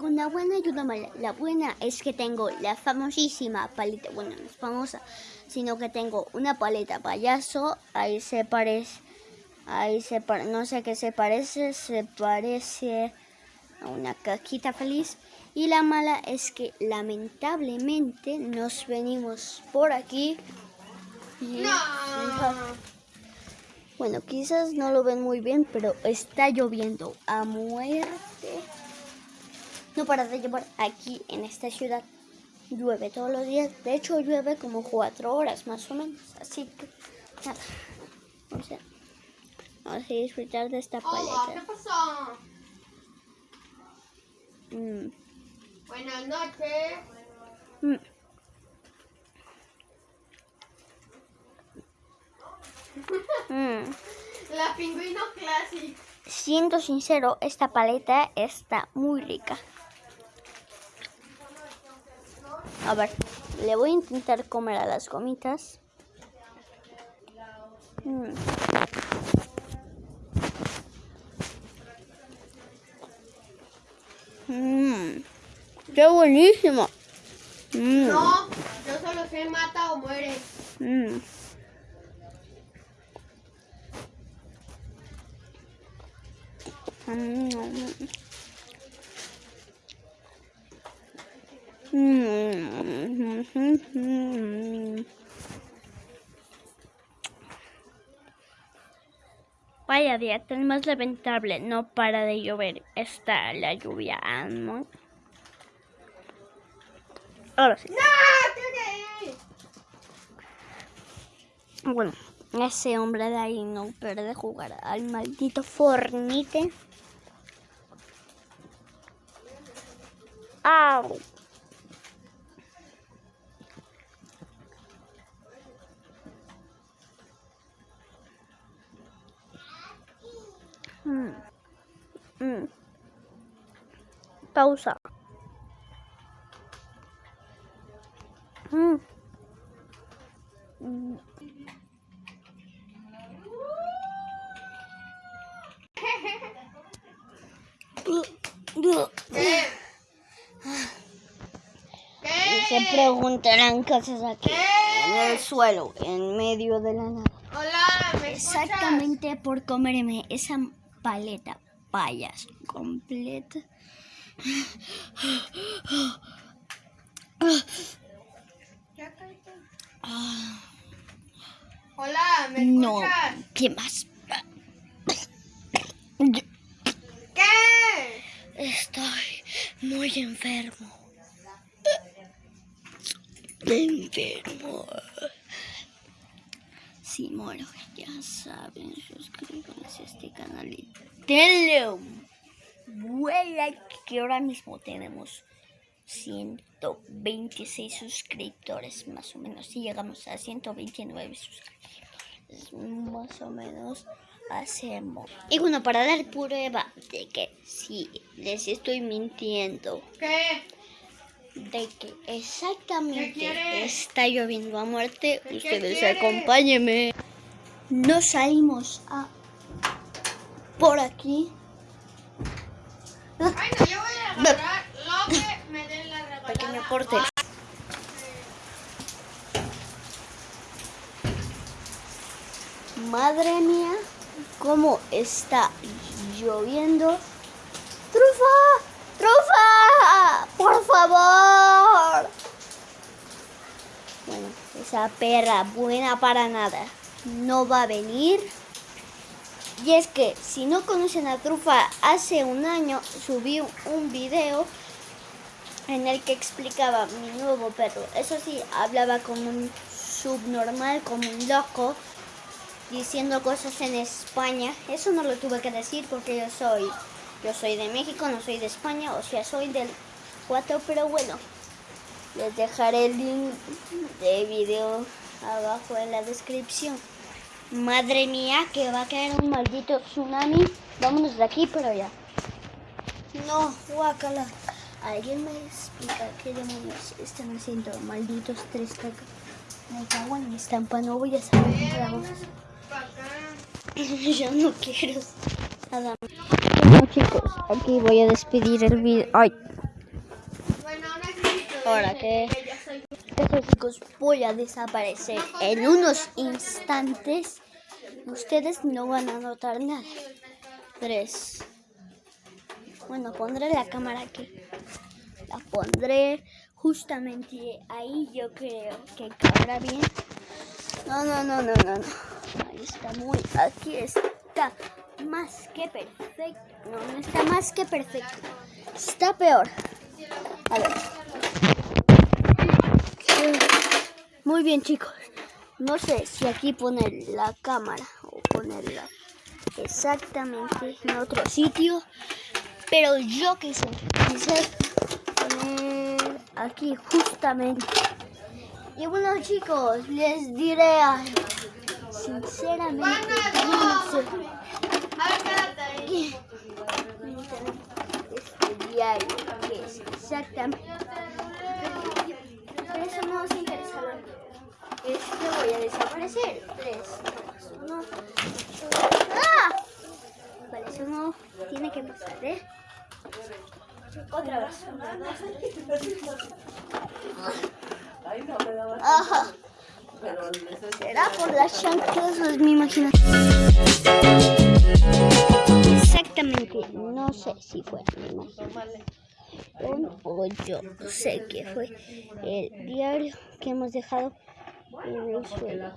Una buena y una mala. La buena es que tengo la famosísima paleta, bueno, no es famosa, sino que tengo una paleta payaso, ahí se parece, ahí se parece, no sé qué se parece, se parece a una cajita feliz. Y la mala es que lamentablemente nos venimos por aquí. Y bueno, quizás no lo ven muy bien, pero está lloviendo a muerte. No para de llover aquí en esta ciudad. Llueve todos los días. De hecho, llueve como cuatro horas más o menos. Así que, nada. O sea, vamos a disfrutar de esta paleta. ¿qué pasó? Mm. Buenas noches. Mm. Mm. La pingüino classic. Siendo sincero, esta paleta está muy rica. A ver, le voy a intentar comer a las gomitas. Mm. Mm. ¡Qué buenísimo! Mm. No, yo solo sé mata o muere. Mm. Mm. Vaya día tan más lamentable, no para de llover, está la lluvia, ¿no? Ahora sí. ¡No! Bueno, ese hombre de ahí no puede jugar al maldito Fornite. ¡Au! Pausa. Mm. Se preguntarán haces aquí. En el suelo, en medio de la nada. Hola. Exactamente por comerme esa paleta payas completa. Hola, ¿me No, escuchas? ¿qué más? ¿Qué? Estoy muy enfermo. Enfermo. Si muero, ya saben, suscríbanse a este canal y denle un like que ahora mismo tenemos 126 suscriptores más o menos. Si llegamos a 129 suscriptores, más o menos hacemos. Y bueno, para dar prueba de que sí, les estoy mintiendo, ¿Qué? de que exactamente está lloviendo a muerte, ¿Qué ustedes acompáñenme. Nos salimos a por aquí. Ay, no, yo voy a agarrar lo que me den la regalada. Pequeño corte. Madre mía, cómo está lloviendo. ¡Trufa! ¡Trufa! ¡Por favor! Bueno, esa perra buena para nada no va a venir. Y es que si no conocen a Trufa, hace un año subí un video en el que explicaba mi nuevo perro. Eso sí, hablaba como un subnormal, como un loco, diciendo cosas en España. Eso no lo tuve que decir porque yo soy, yo soy de México, no soy de España, o sea, soy del 4, pero bueno. Les dejaré el link de video abajo en la descripción. Madre mía, que va a caer un maldito tsunami. Vámonos de aquí, pero ya. No, guácala. ¿Alguien me explica qué demonios están haciendo malditos tres cacas? Me cago en mi estampa, no voy a saber qué. Yo no quiero nada. Bueno chicos, aquí voy a despedir el video. Ay, Ahora que chicos voy a desaparecer en unos instantes. Ustedes no van a notar nada. Tres. Bueno, pondré la cámara aquí. La pondré justamente ahí. Yo creo que cabrá bien. No, no, no, no, no, no. Ahí está muy. Aquí está más que perfecto. No, no está más que perfecto. Está peor. A ver. Muy bien, chicos. No sé si aquí poner la cámara o ponerla exactamente en otro sitio. Pero yo que sé, quise poner aquí justamente. Y bueno, chicos, les diré algo. Sinceramente, no sé. Este diario, que es exactamente. Pero eso no os interesa. Este voy a desaparecer. 3, 2, 1. ¡Ah! Vale, eso no tiene que pasar, ¿eh? Otra vez. Ajá. Será por las chanclas, es mi imaginación. Exactamente, no sé si fue mi imaginación o yo sé que fue el diario que hemos dejado en el suelo.